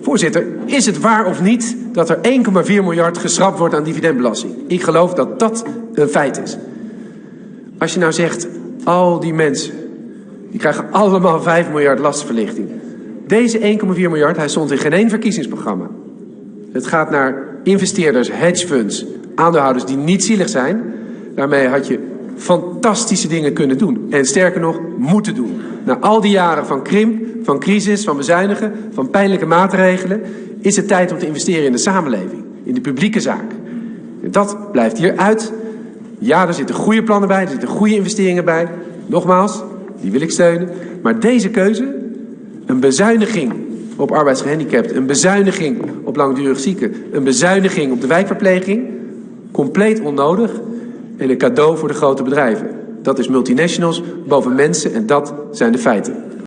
Voorzitter, is het waar of niet dat er 1,4 miljard geschrapt wordt aan dividendbelasting? Ik geloof dat dat een feit is. Als je nou zegt, al die mensen, die krijgen allemaal 5 miljard lastverlichting. Deze 1,4 miljard, hij stond in geen één verkiezingsprogramma. Het gaat naar investeerders, hedgefunds, aandeelhouders die niet zielig zijn. Daarmee had je fantastische dingen kunnen doen. En sterker nog, moeten doen. Na al die jaren van krimp, van crisis, van bezuinigen, van pijnlijke maatregelen... is het tijd om te investeren in de samenleving, in de publieke zaak. En dat blijft hier uit. Ja, er zitten goede plannen bij, er zitten goede investeringen bij. Nogmaals, die wil ik steunen. Maar deze keuze, een bezuiniging op arbeidsgehandicapten, een bezuiniging op langdurig zieken, een bezuiniging op de wijkverpleging, compleet onnodig en een cadeau voor de grote bedrijven. Dat is multinationals boven mensen en dat zijn de feiten.